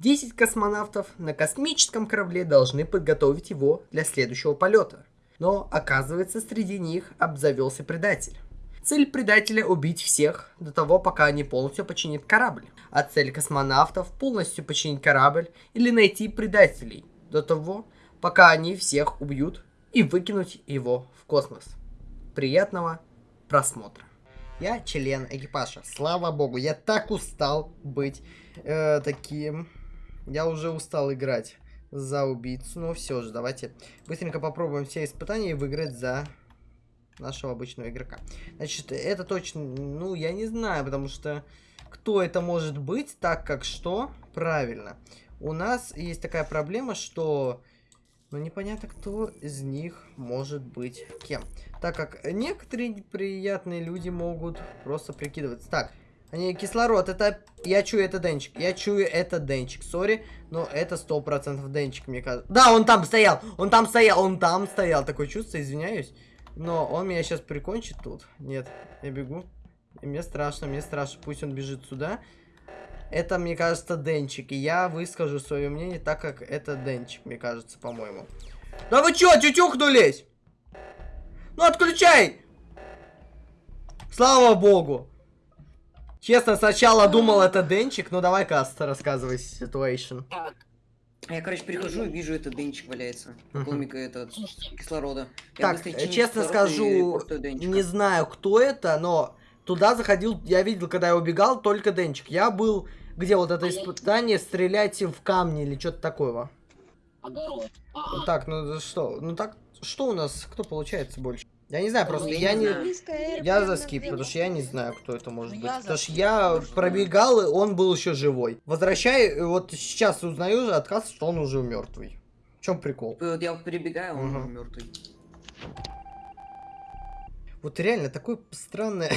10 космонавтов на космическом корабле должны подготовить его для следующего полета. Но, оказывается, среди них обзавелся предатель. Цель предателя – убить всех до того, пока они полностью починят корабль. А цель космонавтов – полностью починить корабль или найти предателей до того, пока они всех убьют и выкинуть его в космос. Приятного просмотра. Я член экипажа. Слава богу, я так устал быть э, таким. Я уже устал играть за убийцу. Но все же, давайте быстренько попробуем все испытания и выиграть за нашего обычного игрока. Значит, это точно, ну, я не знаю, потому что кто это может быть, так как что? Правильно. У нас есть такая проблема, что... Ну, непонятно, кто из них может быть кем. Так как некоторые приятные люди могут просто прикидываться. Так, они кислород, это... Я чую, это Денчик. Я чую, это Денчик. Сори, но это сто процентов Денчик, мне кажется. Да, он там стоял, он там стоял, он там стоял. Такое чувство, извиняюсь. Но он меня сейчас прикончит тут. Нет, я бегу. И мне страшно, мне страшно. Пусть он бежит сюда. Это, мне кажется, Денчик. И я выскажу свое мнение так, как это Денчик, мне кажется, по-моему. Да вы чё, тютюхнулись? Ну, отключай! Слава богу! Честно, сначала думал это Денчик, но давай, Каста, рассказывай ситуацию. Так. Я, короче, прихожу и вижу, это Денчик валяется. Полмика этот кислорода. Я так, честно скажу, не знаю, кто это, но туда заходил, я видел, когда я убегал, только Денчик. Я был, где вот это а испытание, стреляйте в камни или что-то такого. Огород. Так, ну что, ну так, что у нас, кто получается больше? Я не знаю, просто ну, я, не... Я за скип, потому что я не знаю, кто это может ну, быть. Потому что я пробегал, и он был еще живой. Возвращай, вот сейчас узнаю отказ, что он уже мертвый. В чем прикол? Вот я перебегаю, он угу. уже мертвый. Вот реально, такое странное...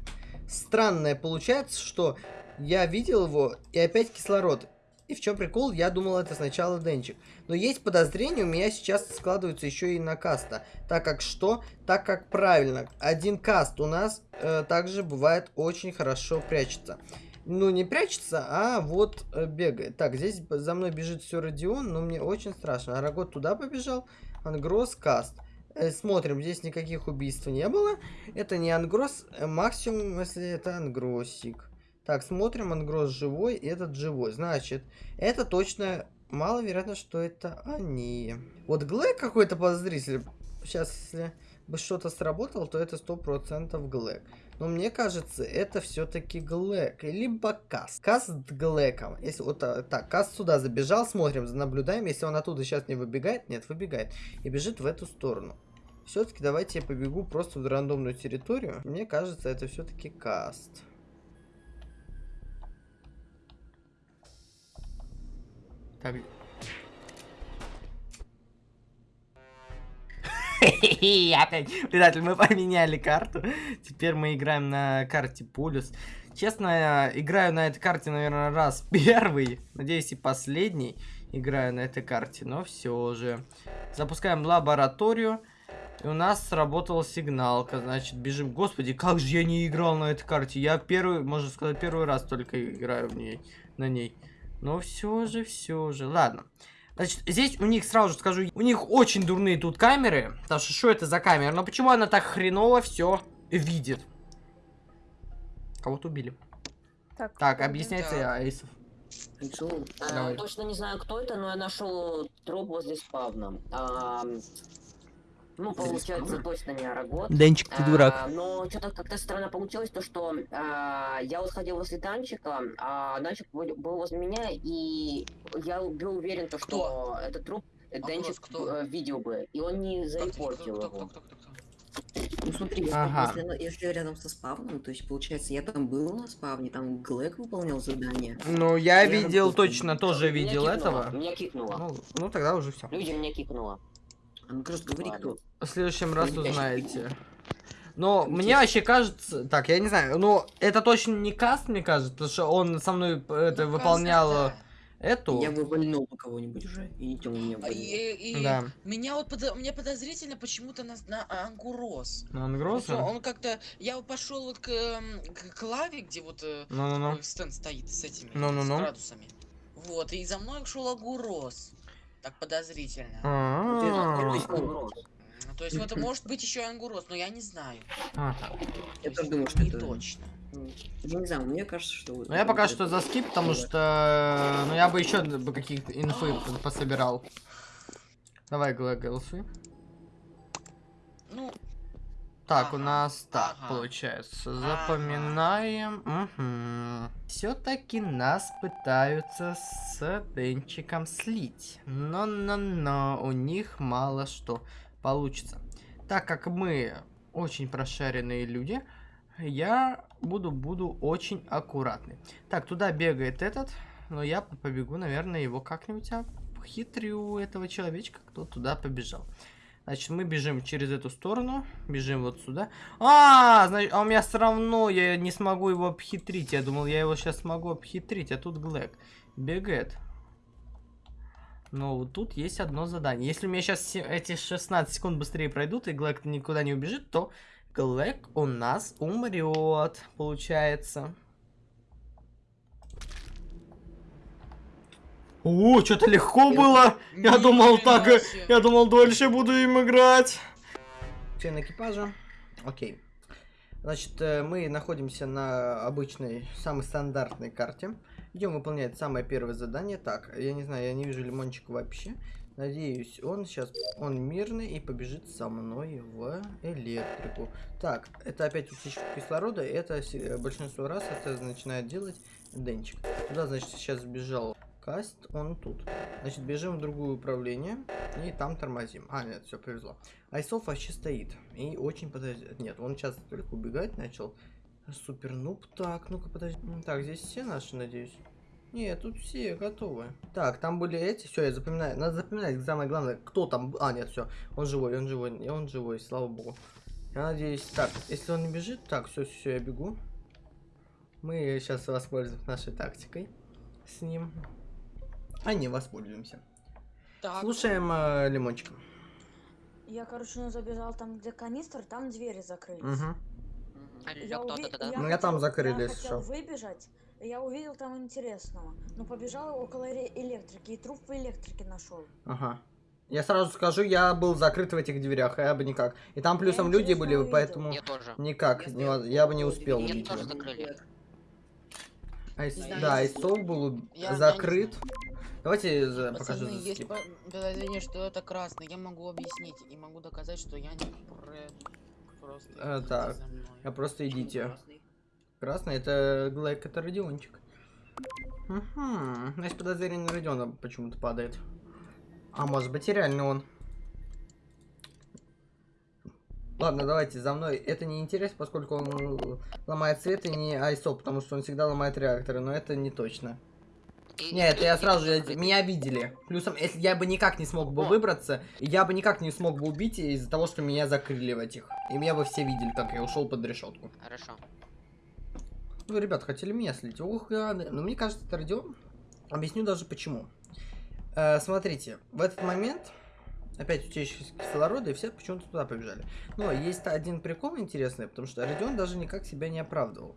странное получается, что я видел его, и опять кислород. И в чем прикол, я думал это сначала Денчик. Но есть подозрение, у меня сейчас складывается еще и на каста. Так как что? Так как правильно, один каст у нас э, также бывает очень хорошо прячется. Ну, не прячется, а вот э, бегает. Так, здесь за мной бежит все Родион, но мне очень страшно. Арагот туда побежал, Ангрос, каст. Э, смотрим, здесь никаких убийств не было. Это не Ангрос, э, максимум, если это Ангросик. Так, смотрим, Ангрос живой, этот живой. Значит, это точно маловероятно, что это они. Вот Глэк какой-то подозритель. Сейчас, если бы что-то сработало, то это сто процентов Глэк. Но мне кажется, это все-таки Глэк. Либо Кас. Кас с Глэком. Если вот а, так, Кас сюда забежал, смотрим, наблюдаем. Если он оттуда сейчас не выбегает, нет, выбегает. И бежит в эту сторону. Все-таки давайте я побегу просто в рандомную территорию. Мне кажется, это все-таки Каст. Так. Опять, предатель, мы поменяли карту. Теперь мы играем на карте Пулюс. Честно, играю на этой карте, наверное, раз первый. Надеюсь, и последний играю на этой карте. Но все же. Запускаем лабораторию. И у нас сработала сигналка. Значит, бежим. Господи, как же я не играл на этой карте. Я первый, можно сказать, первый раз только играю в ней, на ней. Но все же, все же. Ладно. Значит, здесь у них, сразу же скажу, у них очень дурные тут камеры. Потому что, что это за камера? Но почему она так хреново все видит? Кого-то убили. Так, так объясняйте, да. Айсов. А, точно не знаю, кто это, но я нашел труп возле спавна. А, ну, получается, точно не Арагот. Денчик, ты дурак. А, но что-то как-то странно получилось, то что а, я вот ходил возле Данчика, а Данчик был, был возле меня, и я был уверен, то, что кто? это труп а Денчик кто? Э, видел бы, и он не заипортил его. Ну смотри, ага. если, если рядом со спавном, то есть получается, я там был на спавне, там Глэк выполнял задание. Ну, я, я видел точно, тоже видел меня этого. Меня кикнуло. Ну, ну тогда уже все. Люди меня кикнуло. А ну просто говори, кто. В следующем раз узнаете. Но ну, мне вообще кажется... Так, я не знаю. Но это точно не каст, мне кажется, потому что он со мной это ну, выполнял... Да. Эту. Я бы вольнул кого-нибудь уже. И не меня а, и, и да. Меня вот под... мне подозрительно почему-то на, на Ангурос. На Ангурос? Он, он как-то. Я пошел вот к, к, к лаве, где вот no, no, no. стенд стоит с этими no, no, no. с градусами. Вот, и за мной шел Агурос. Так подозрительно. А. Ну, то есть вот может быть еще и Ангурос, но я не знаю. Ага. Я То тоже думаю, что не это... точно. Не знаю, мне кажется, что... Ну я пока что это- за скип, потому что ну я бы еще бы каких-то инфы пособирал. Давай, голосуй. Ну, Так, у нас так ага. получается. Ага. Запоминаем. Все-таки нас пытаются с Денчиком слить. Но-но-но, у них мало что получится. Так как мы очень прошаренные люди, я буду, буду очень аккуратный. Так, туда бегает этот, но я побегу, наверное, его как-нибудь обхитрю этого человечка, кто туда побежал. Значит, мы бежим через эту сторону, бежим вот сюда. А, значит, а у меня все равно я не смогу его обхитрить. Я думал, я его сейчас смогу обхитрить, а тут Глэк бегает. Но вот тут есть одно задание. Если у меня сейчас эти 16 секунд быстрее пройдут, и Глэк никуда не убежит, то Глэк у нас умрет, получается. О, что-то легко было. Я думал так, э, себе. я думал дольше буду им играть. Член экипажа. Окей. Значит, э, мы находимся на обычной, самой стандартной карте. Идем выполнять самое первое задание. Так, я не знаю, я не вижу лимончика вообще. Надеюсь, он сейчас, он мирный и побежит со мной в электрику. Так, это опять утечка кислорода. Это се- большинство раз это начинает делать Денчик. Туда, значит, сейчас сбежал Каст, он тут. Значит, бежим в другое управление и там тормозим. А, нет, все, повезло. Айсов вообще стоит. И очень подожди. Нет, он сейчас только убегать начал. Супер нуб. Так, ну-ка, подожди. Так, здесь все наши, надеюсь. Нет, тут все готовы. Так, там были эти. Все, я запоминаю. Надо запоминать самое главное, кто там. А, нет, все. Он живой, он живой. И он живой, слава богу. Я надеюсь. Так, если он не бежит, так, все, все, я бегу. Мы сейчас воспользуемся нашей тактикой с ним. А не воспользуемся. Так, Слушаем э, лимончика. Я, короче, ну, забежал там, где канистр, там двери закрылись. Угу. Я, уви- кто-то да? Ну, я там закрылись, Я хотел выбежать, и я увидел там интересного. Но побежал около электрики, и труп в электрике нашел. Ага. Я сразу скажу, я был закрыт в этих дверях, а я бы никак. И там плюсом люди интересно были, увидел. поэтому Я тоже. никак, Я не воз- я бы не успел Меня убить тоже закрыли. Айс- да, Айсов был Я- я закрыт. знаю. Давайте пацаны, покажу есть по- подозрение, что это красный. Я могу объяснить и могу доказать, что я не просто. Идите так. Я просто идите. красный? Красный это Глэк, это Родиончик. Угу. Значит, подозрение на Родиона почему-то падает. А может быть и реально он. Ладно, давайте за мной. Это не интересно, поскольку он ломает свет и не ISO, потому что он всегда ломает реакторы, но это не точно. Нет, я сразу же, меня видели. Плюсом, если я бы никак не смог бы выбраться, я бы никак не смог бы убить из-за того, что меня закрыли в этих. И меня бы все видели, как я ушел под решетку. Хорошо. Ну, ребят, хотели меня слить. Ох, гады. Но мне кажется, это Родион. Объясню даже почему. Э, смотрите, в этот момент опять утечка кислорода, и все почему-то туда побежали. Но есть один прикол интересный, потому что Родион даже никак себя не оправдывал.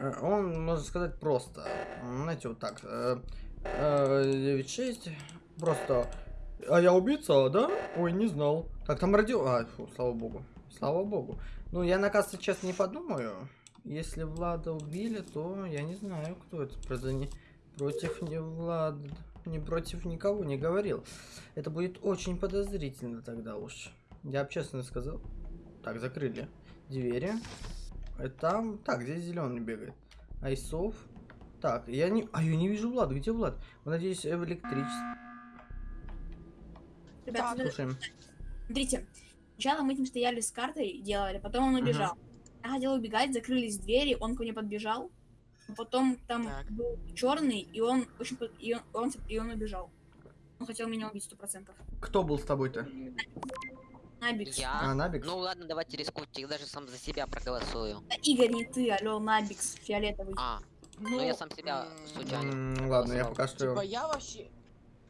Э, Он, можно сказать, просто, знаете, вот так, э, э, 9-6, просто, а я убийца, да? Ой, не знал. Так, там Родион, а, фу, слава богу, слава богу. Ну, я, на кажется, честно не подумаю. Если Влада убили, то я не знаю, кто это просто не против не Влада, не против никого не говорил. Это будет очень подозрительно тогда уж. Я бы честно сказал. Так, закрыли двери. И там, так, здесь зеленый бегает. Айсов. Так, я не, а я не вижу Влада. Где Влад? Надеюсь, в электричестве. Ребята, смотри- Слушаем. смотрите, сначала мы этим стояли с картой, делали, потом он убежал. Я хотела убегать, закрылись двери, он ко мне подбежал. Потом там Так. был черный, и он очень и он, он, и он убежал. Он хотел меня убить сто процентов. Кто был с тобой-то? Набикс. Я? А, Набикс? Ну ладно, давайте рискуйте, я даже сам за себя проголосую. Да, Игорь, не ты, алло, Набикс, фиолетовый. А, ну я сам себя случайно. М, ладно, я пока что... Типа я вообще...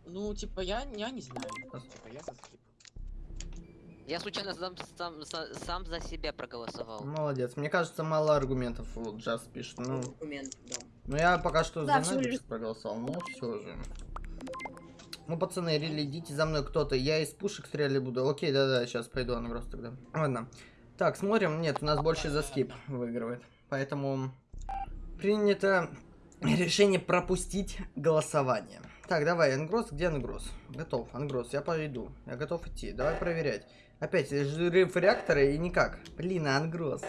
Ну, типа я, я не знаю. Типа я за скип. Я случайно сам, сам, са- сам за себя проголосовал. Молодец. Мне кажется, мало аргументов вот Джаз пишет. Ну, Аргумент, да. Ну я пока что Да, за Набикс проголосовал, но все же. Ну, пацаны, рели, идите за мной кто-то. Я из пушек стрелять буду. Окей, да-да, сейчас пойду Ангрос тогда. Ладно. Так, смотрим. Нет, у нас больше за скип выигрывает. Поэтому принято решение пропустить голосование. Так, давай, Ангрос, где Ангрос? Готов, Ангрос, я пойду. Я готов идти. Давай проверять. Опять взрыв реактора и никак. Блин, Ангрос.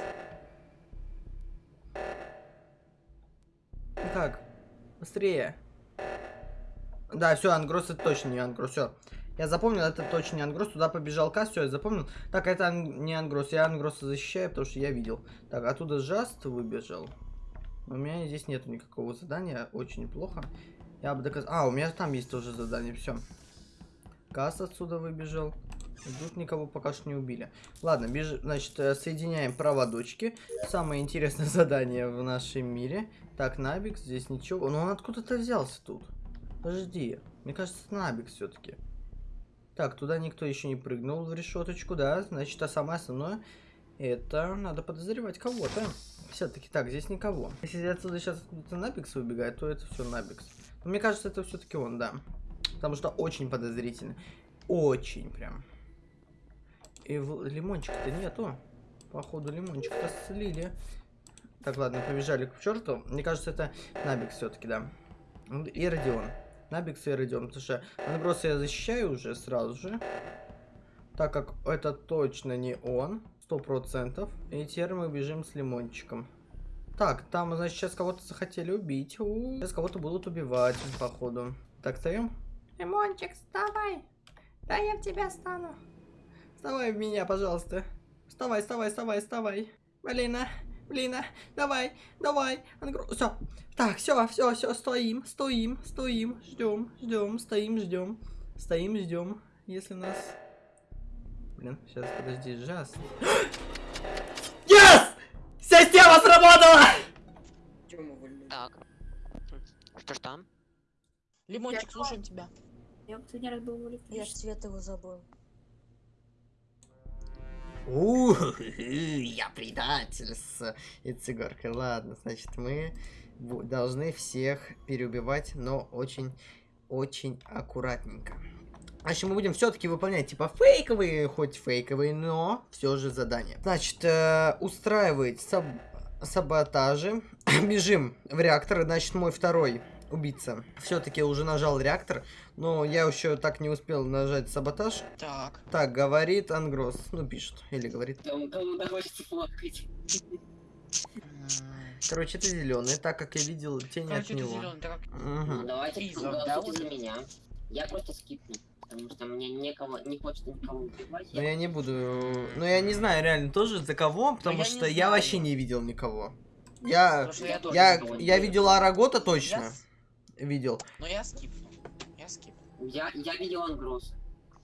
Так, быстрее. Да, все, Ангрос это точно не Ангрос, все. Я запомнил, это точно не Ангрос. Туда побежал Кас, все, я запомнил. Так, это ан- не Ангрос. Я Ангроса защищаю, потому что я видел. Так, оттуда Жаст выбежал. У меня здесь нету никакого задания, очень плохо. Я бы доказал... А, у меня там есть тоже задание, все. Кас отсюда выбежал. Тут никого пока что не убили. Ладно, беж... значит, э, соединяем проводочки. Самое интересное задание в нашем мире. Так, Набик, здесь ничего. Но он откуда-то взялся тут. Подожди. Мне кажется, Набик все-таки. Так, туда никто еще не прыгнул в решеточку, да? Значит, а самое основное, это надо подозревать кого-то. Все-таки так, здесь никого. Если отсюда сейчас откуда-то Набикс выбегает, то это все Набикс. Но мне кажется, это все-таки он, да. Потому что очень подозрительно. Очень прям. И в... лимончика-то нету. Походу, лимончик-то слили. Так, ладно, побежали к черту. Мне кажется, это Набикс все-таки, да. И Родион. Набикс и Родион. Потому что Ангроса я защищаю уже сразу же. Так как это точно не он. Сто процентов. И теперь мы бежим с лимончиком. Так, там, значит, сейчас кого-то захотели убить. У -у -у. Сейчас кого-то будут убивать, походу. Так, встаем? Лимончик, вставай! Да я в тебя стану. Вставай в меня, пожалуйста. Вставай, вставай, вставай, вставай. Блин, а, блин, а, давай, давай. Все. Так, все, все, все, стоим, стоим, стоим, ждем, ждем, стоим, ждем, стоим, ждем. Если нас... Блин, сейчас, подожди, жас. Yes! Система сработала! Так. Что ж там? Лимончик, слушаем тебя. Я последний раз был в Я ж цвет его забыл. Ух, я предатель с Ицигоркой. Ладно, значит, мы должны всех переубивать, но очень, очень аккуратненько. Значит, мы будем все-таки выполнять, типа, фейковые, хоть фейковые, но все же задания. Значит, э, устраивать саб- саботажи. Бежим в реактор, значит, мой второй убийца все-таки уже нажал реактор, но я еще так не успел нажать саботаж. Так. Так, говорит Ангрос. Ну, пишет. Или говорит. Плакать. М, Короче, это зеленый, так как я видел тень Короче, от это него. зеленый, так Ну, Мгм. давайте за меня. Я просто скипну. Потому что мне некого, не хочется никого убивать. Но я не буду... Ну, я не знаю реально тоже за кого, потому я не что я знаю. вообще не видел никого. Я... Я тоже Я, я видел. Арагота Я точно. с- Видел. Но я скипну. Я скипну. Я, я видел Ангрос.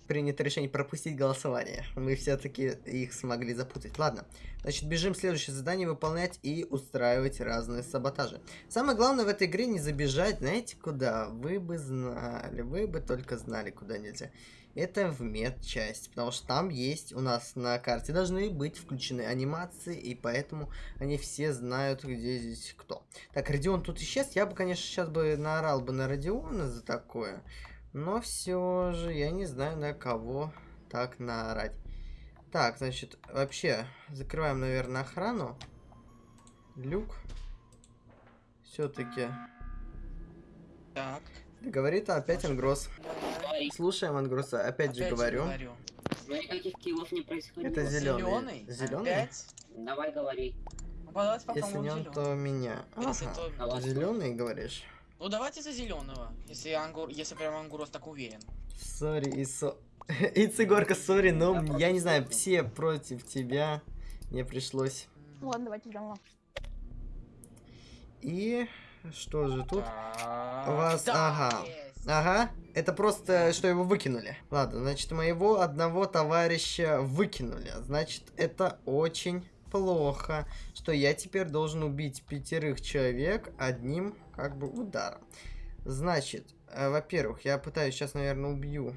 Принято решение пропустить голосование. Мы все-таки их смогли запутать. Ладно. Значит, бежим следующее задание выполнять и устраивать разные саботажи. Самое главное в этой игре не забежать, знаете, куда? Вы бы знали, вы бы только знали, куда нельзя. Это в медчасть, потому что там есть у нас на карте должны быть включены анимации, и поэтому они все знают, где здесь кто. Так, Родион тут исчез. Я бы, конечно, сейчас бы наорал бы на Родиона за такое. Но все же я не знаю, на кого так наорать. Так, значит, вообще, закрываем, наверное, охрану. Люк. Все-таки. Так. Говорит опять Ангрос. Говори. Слушаем Ангроса, опять же Опять говорю. говорю. Но никаких kill ов не происходило. Это зеленый. Зеленый? Зеленый? Опять? Давай говори. Ну, давайте Если не он, то меня. Если Ага. то- Давай. Зеленый, говоришь? Ну давайте за зеленого. Если Ангур, если прям Ангурос так уверен. Sorry, и со... И Цигорка, sorry, но я не знаю, все против тебя. Мне пришлось. Ну ладно, давайте заново. И что же тут? Так, у вас- да, ага. есть. Ага, это просто, что его выкинули. Ладно, значит, моего одного товарища выкинули. Значит, это очень плохо, что я теперь должен убить пятерых человек одним, как бы, ударом. Значит, э, во-первых, я пытаюсь сейчас, наверное, убью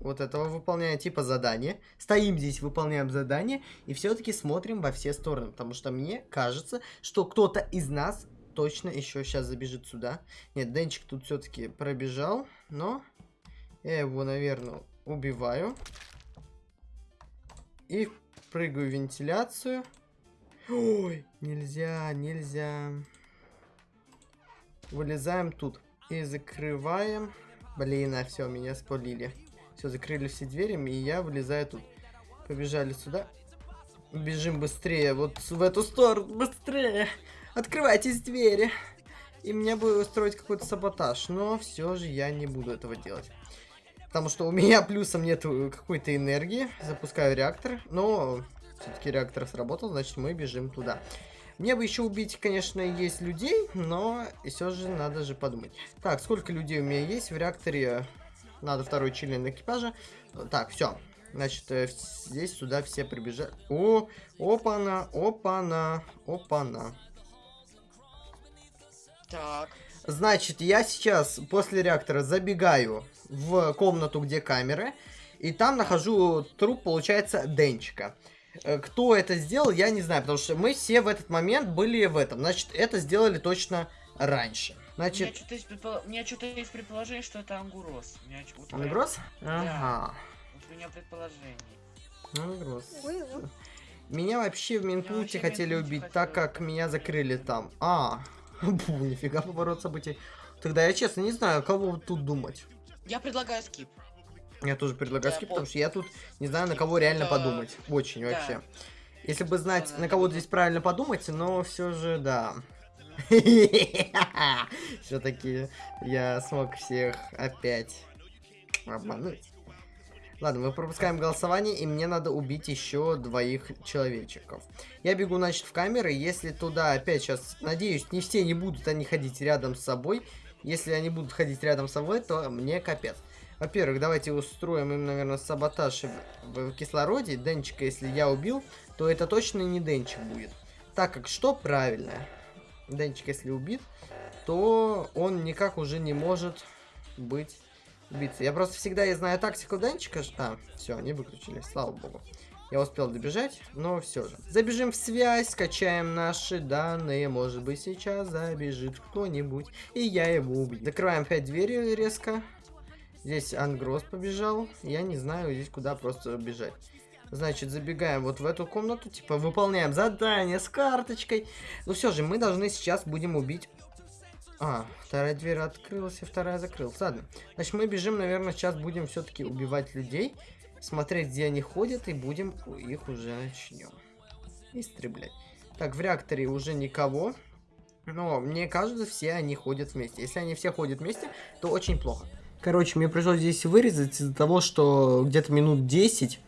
вот этого, выполняя типа задание. Стоим здесь, выполняем задание, и все-таки смотрим во все стороны, потому что мне кажется, что кто-то из нас точно еще сейчас забежит сюда. Нет, Денчик тут все-таки пробежал, но я его, наверное, убиваю. И прыгаю в вентиляцию. Ой, нельзя, нельзя. Вылезаем тут. И закрываем. Блин, а все, меня спалили. Все, закрыли все двери, и я вылезаю тут. Побежали сюда. Бежим быстрее, вот в эту сторону, быстрее. Открывайтесь двери. И мне бы устроить какой-то саботаж, но все же я не буду этого делать. Потому что у меня плюсом нет какой-то энергии. Запускаю реактор, но все-таки реактор сработал, значит мы бежим туда. Мне бы еще убить, конечно, есть людей, но все же надо же подумать. Так, сколько людей у меня есть в реакторе? Надо второй член экипажа. Так, все. Значит, э, здесь сюда все прибежали. О, опа-на, опа-на, опа-на. Так. Значит, я сейчас после реактора забегаю в комнату, где камеры, и там нахожу труп, получается, Денчика. Э, кто это сделал, я не знаю, потому что мы все в этот момент были в этом. Значит, это сделали точно раньше. Значит... У меня что-то есть, предположение, что это Ангурос. Вот Ангурос? Прям... Ага. Вот у меня предположение. Ангурос. Меня вообще в Минпункте хотели убить, хотел... так как меня закрыли там. А, Бу, нифига поворот событий. Тогда я честно не знаю, кого тут думать. Я предлагаю скип. Я тоже предлагаю скип, потому что я тут не знаю, на кого реально подумать. Очень вообще. Если бы знать, на кого здесь правильно подумать, но все же, да. Все-таки я смог всех опять обмануть. Ладно, мы пропускаем голосование, и мне надо убить еще двоих человечков. Я бегу, значит, в камеры. Если туда опять сейчас, надеюсь, не все не будут они ходить рядом с собой. Если они будут ходить рядом с собой, то мне капец. Во-первых, давайте устроим им, наверное, саботаж в кислороде. Денчика, если я убил, то это точно не Денчик будет. Так как что правильно? Денчик, если убит, то он никак уже не может быть биться. Я просто всегда я знаю тактику Денчика. А, все, они выключили, слава богу. Я успел добежать, но все же. Забежим в связь, скачаем наши данные. Может быть, сейчас забежит кто-нибудь, и я его убью. Закрываем опять двери резко. Здесь Ангрос побежал. Я не знаю здесь куда просто бежать. Значит, забегаем вот в эту комнату, типа выполняем задание с карточкой. Ну все же, мы должны сейчас будем убить а, вторая дверь открылась, и вторая закрылась. Ладно. Значит, мы бежим, наверное, сейчас будем все-таки убивать людей. Смотреть, где они ходят, и будем их уже начнем. Истреблять. Так, в реакторе уже никого. Но мне кажется, все они ходят вместе. Если они все ходят вместе, то очень плохо. Короче, мне пришлось здесь вырезать из-за того, что где-то минут 10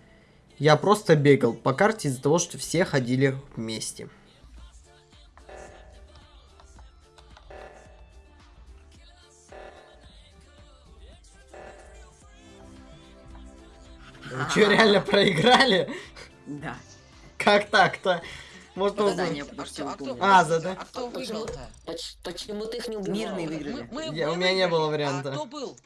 я просто бегал по карте из-за того, что все ходили вместе. Что, реально проиграли? Да. Как так-то? Может, он... Задание, потому что А А, зада. а кто выиграл-то? Почему ты их не убивал? Мирные выиграли. У меня не было варианта. А кто был?